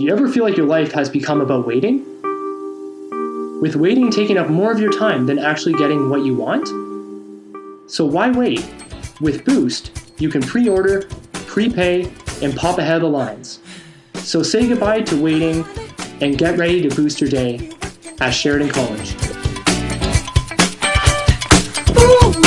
Do you ever feel like your life has become about waiting? With waiting taking up more of your time than actually getting what you want? So why wait? With Boost, you can pre order, prepay, and pop ahead of the lines. So say goodbye to waiting and get ready to boost your day at Sheridan College. Ooh,